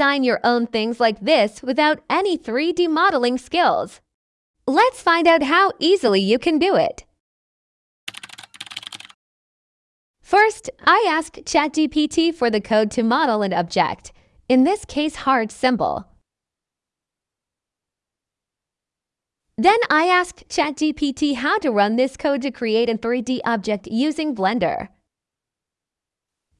design your own things like this without any 3D modeling skills. Let's find out how easily you can do it. First, I asked ChatGPT for the code to model an object, in this case heart symbol. Then I asked ChatGPT how to run this code to create a 3D object using Blender.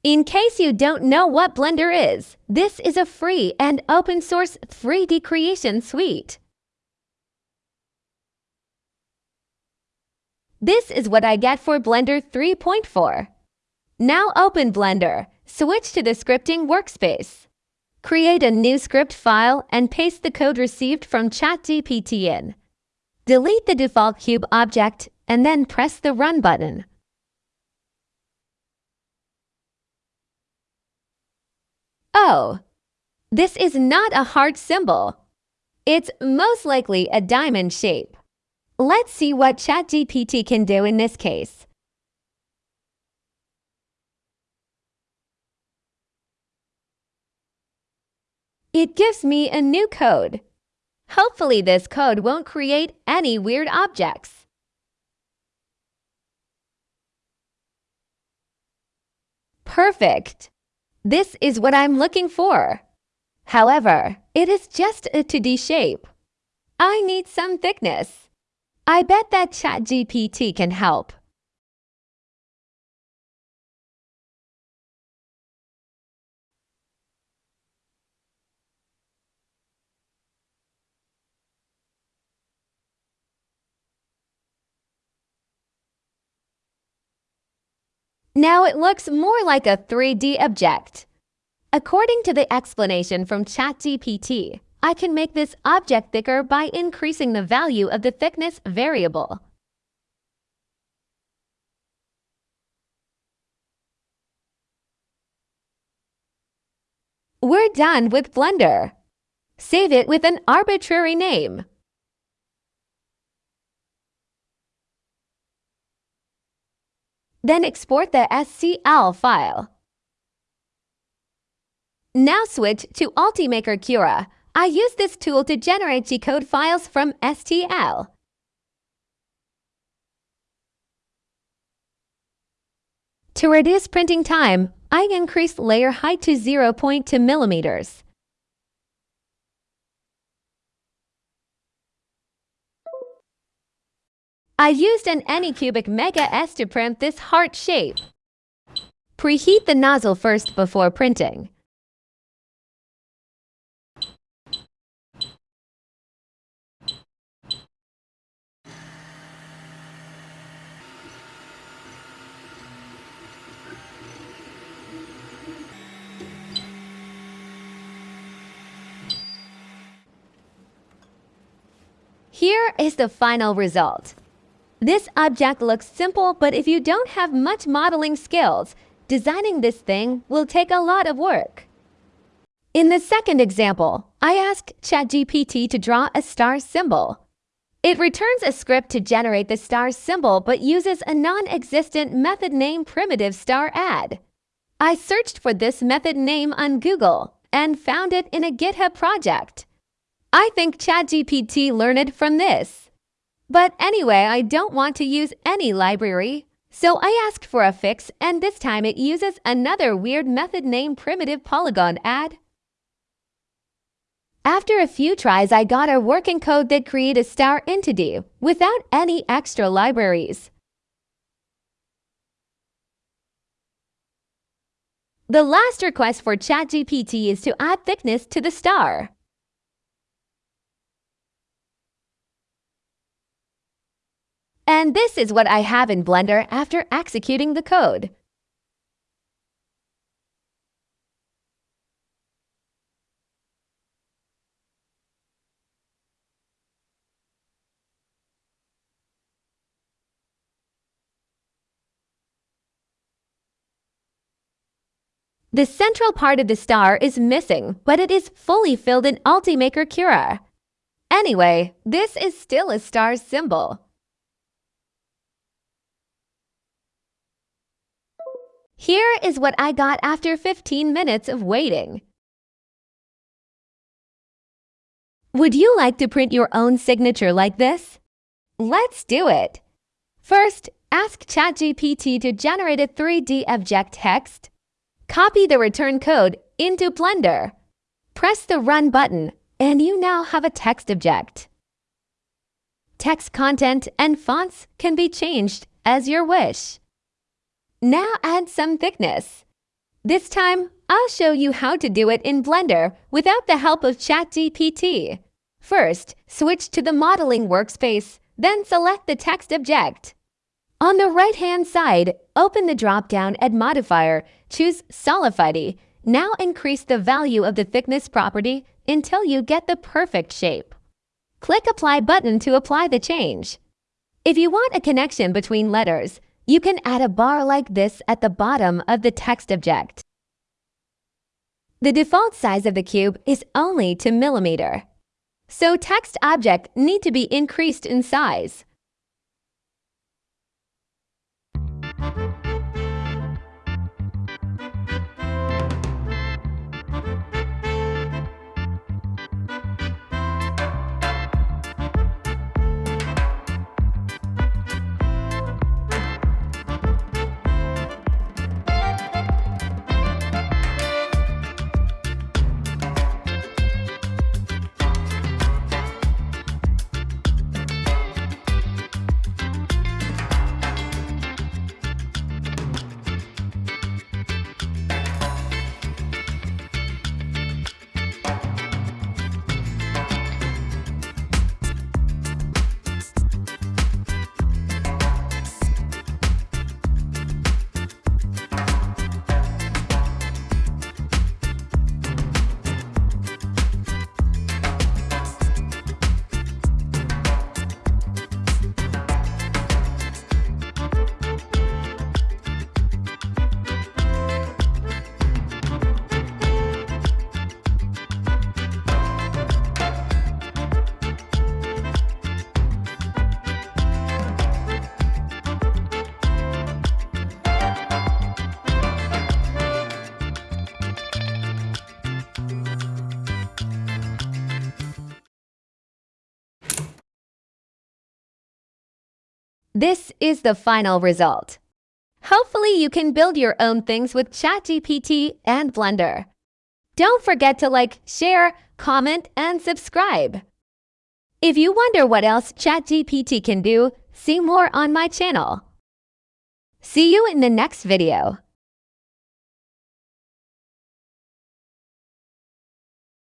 In case you don't know what Blender is, this is a free and open source 3D creation suite. This is what I get for Blender 3.4. Now open Blender, switch to the scripting workspace. Create a new script file and paste the code received from ChatGPT in. Delete the default cube object and then press the Run button. Oh, this is not a heart symbol. It's most likely a diamond shape. Let's see what ChatGPT can do in this case. It gives me a new code. Hopefully this code won't create any weird objects. Perfect! This is what I'm looking for. However, it is just a 2D shape. I need some thickness. I bet that ChatGPT can help. Now it looks more like a 3D object. According to the explanation from ChatGPT, I can make this object thicker by increasing the value of the thickness variable. We're done with Blender. Save it with an arbitrary name. Then export the STL file. Now switch to Ultimaker Cura. I use this tool to generate G-code files from STL. To reduce printing time, I increased layer height to 0.2 millimeters. I used an Anycubic Mega S to print this heart shape. Preheat the nozzle first before printing. Here is the final result. This object looks simple, but if you don't have much modeling skills, designing this thing will take a lot of work. In the second example, I asked ChatGPT to draw a star symbol. It returns a script to generate the star symbol but uses a non-existent method name primitive star add. I searched for this method name on Google and found it in a GitHub project. I think ChatGPT learned from this. But anyway, I don't want to use any library. So I asked for a fix and this time it uses another weird method name primitive polygon add. After a few tries, I got a working code that create a star entity without any extra libraries. The last request for ChatGPT is to add thickness to the star. And this is what I have in Blender after executing the code. The central part of the star is missing, but it is fully filled in Ultimaker Cura. Anyway, this is still a star symbol. Here is what I got after 15 minutes of waiting. Would you like to print your own signature like this? Let's do it! First, ask ChatGPT to generate a 3D object text. Copy the return code into Blender. Press the Run button, and you now have a text object. Text content and fonts can be changed as your wish. Now add some thickness. This time, I'll show you how to do it in Blender without the help of ChatGPT. First, switch to the modeling workspace, then select the text object. On the right-hand side, open the drop-down Add Modifier, choose Solidify. Now increase the value of the thickness property until you get the perfect shape. Click Apply button to apply the change. If you want a connection between letters, you can add a bar like this at the bottom of the text object. The default size of the cube is only 2 millimeter. So text object need to be increased in size. This is the final result. Hopefully you can build your own things with ChatGPT and Blender. Don't forget to like, share, comment, and subscribe. If you wonder what else ChatGPT can do, see more on my channel. See you in the next video.